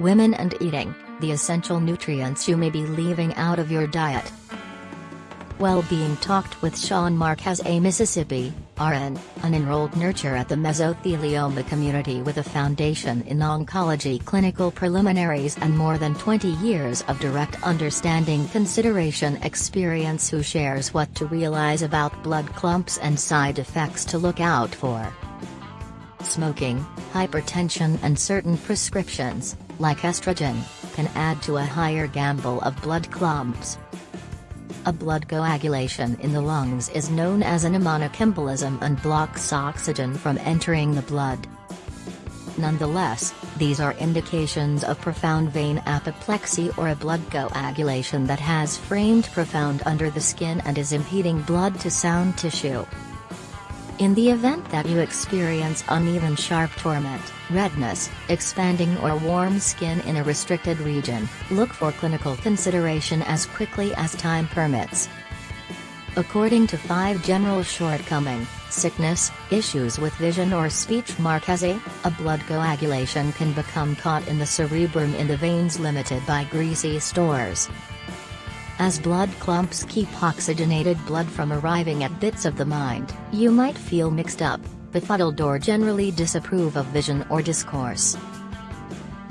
women and eating, the essential nutrients you may be leaving out of your diet. Well-being talked with Sean Marquez a Mississippi, RN, an enrolled nurture at the mesothelioma community with a foundation in oncology clinical preliminaries and more than 20 years of direct understanding consideration experience who shares what to realize about blood clumps and side effects to look out for. Smoking, hypertension and certain prescriptions, like estrogen, can add to a higher gamble of blood clumps. A blood coagulation in the lungs is known as a pneumonic embolism and blocks oxygen from entering the blood. Nonetheless, these are indications of profound vein apoplexy or a blood coagulation that has framed profound under the skin and is impeding blood to sound tissue. In the event that you experience uneven sharp torment, redness, expanding or warm skin in a restricted region, look for clinical consideration as quickly as time permits. According to 5 general shortcoming, sickness, issues with vision or speech Marquez, a blood coagulation can become caught in the cerebrum in the veins limited by greasy stores. As blood clumps keep oxygenated blood from arriving at bits of the mind, you might feel mixed up, befuddled or generally disapprove of vision or discourse.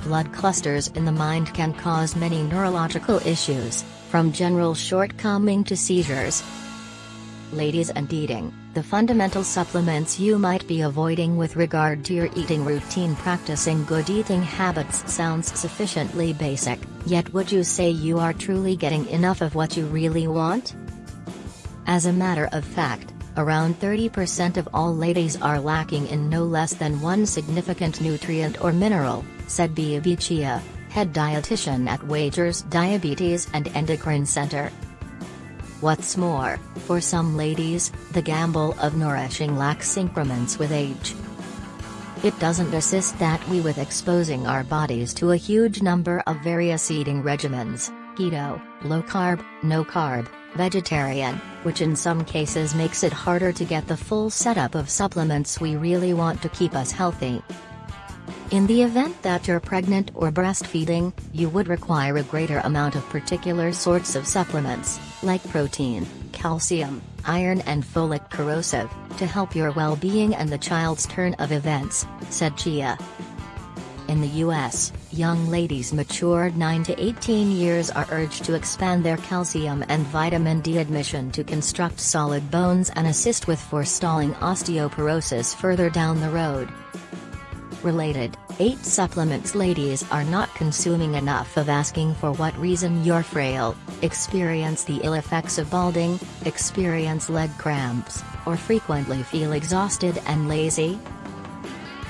Blood clusters in the mind can cause many neurological issues, from general shortcoming to seizures. Ladies and eating the fundamental supplements you might be avoiding with regard to your eating routine practicing good eating habits sounds sufficiently basic, yet would you say you are truly getting enough of what you really want? As a matter of fact, around 30% of all ladies are lacking in no less than one significant nutrient or mineral, said Bia Bichia, head dietitian at Wagers Diabetes and Endocrine Center. What's more, for some ladies, the gamble of nourishing lacks increments with age. It doesn't assist that we with exposing our bodies to a huge number of various eating regimens, keto, low carb, no carb, vegetarian, which in some cases makes it harder to get the full setup of supplements we really want to keep us healthy. In the event that you're pregnant or breastfeeding, you would require a greater amount of particular sorts of supplements, like protein, calcium, iron and folic corrosive, to help your well-being and the child's turn of events, said Chia. In the US, young ladies matured 9 to 18 years are urged to expand their calcium and vitamin D admission to construct solid bones and assist with forestalling osteoporosis further down the road. Related, 8 supplements ladies are not consuming enough of asking for what reason you're frail, experience the ill effects of balding, experience leg cramps, or frequently feel exhausted and lazy?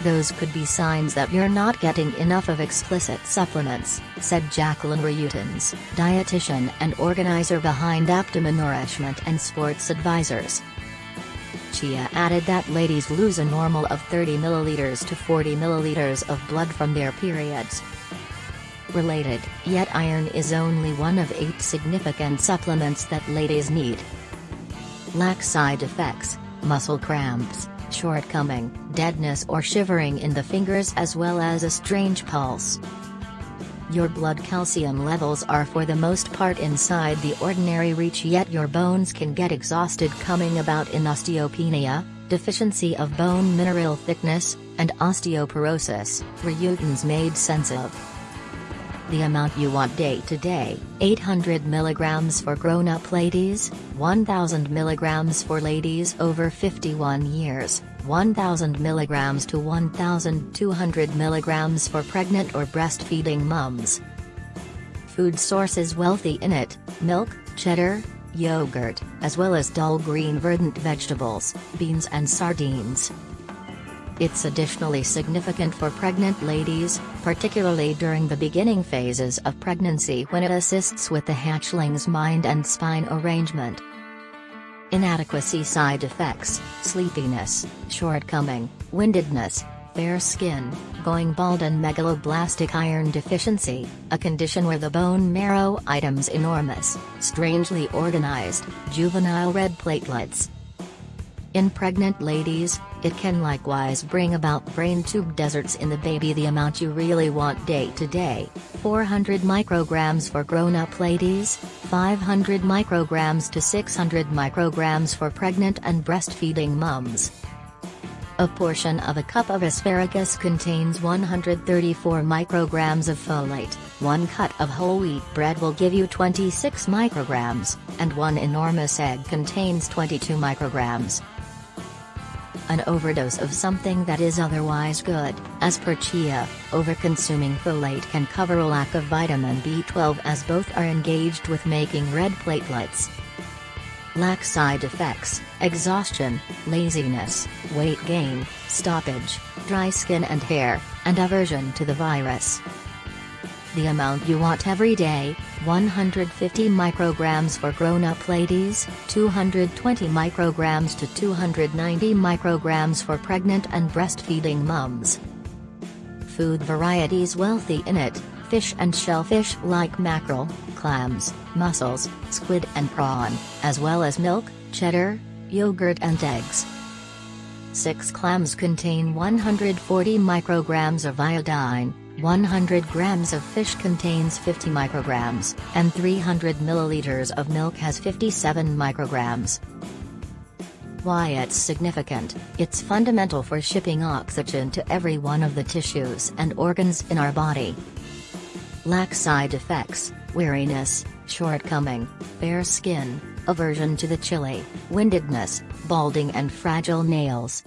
Those could be signs that you're not getting enough of explicit supplements, said Jacqueline Reutens, dietitian and organizer behind Abdomen Nourishment and Sports Advisors. Chia added that ladies lose a normal of 30 milliliters to 40 milliliters of blood from their periods. Related, yet iron is only one of eight significant supplements that ladies need. Lack side effects, muscle cramps, shortcoming, deadness or shivering in the fingers as well as a strange pulse. Your blood calcium levels are for the most part inside the ordinary reach yet your bones can get exhausted coming about in osteopenia, deficiency of bone mineral thickness, and osteoporosis, Reutens made sense of. The amount you want day to day, 800 mg for grown-up ladies, 1000 mg for ladies over 51 years, 1000 mg to 1200 mg for pregnant or breastfeeding mums. Food sources wealthy in it, milk, cheddar, yogurt, as well as dull green verdant vegetables, beans and sardines. It's additionally significant for pregnant ladies, particularly during the beginning phases of pregnancy when it assists with the hatchling's mind and spine arrangement. Inadequacy side effects, sleepiness, shortcoming, windedness, fair skin, going bald and megaloblastic iron deficiency, a condition where the bone marrow items enormous, strangely organized, juvenile red platelets. In pregnant ladies, it can likewise bring about brain tube deserts in the baby the amount you really want day to day, 400 micrograms for grown-up ladies, 500 micrograms to 600 micrograms for pregnant and breastfeeding mums. A portion of a cup of asparagus contains 134 micrograms of folate, one cut of whole wheat bread will give you 26 micrograms, and one enormous egg contains 22 micrograms. An overdose of something that is otherwise good, as per chia, overconsuming folate can cover a lack of vitamin B12 as both are engaged with making red platelets. Lack side effects, exhaustion, laziness, weight gain, stoppage, dry skin and hair, and aversion to the virus. The amount you want every day, 150 micrograms for grown-up ladies, 220 micrograms to 290 micrograms for pregnant and breastfeeding mums. Food varieties wealthy in it, fish and shellfish like mackerel, clams, mussels, squid and prawn, as well as milk, cheddar, yogurt and eggs. 6 clams contain 140 micrograms of iodine, 100 grams of fish contains 50 micrograms, and 300 milliliters of milk has 57 micrograms. Why it's significant, it's fundamental for shipping oxygen to every one of the tissues and organs in our body lack side effects, weariness, shortcoming, bare skin, aversion to the chilly, windedness, balding and fragile nails.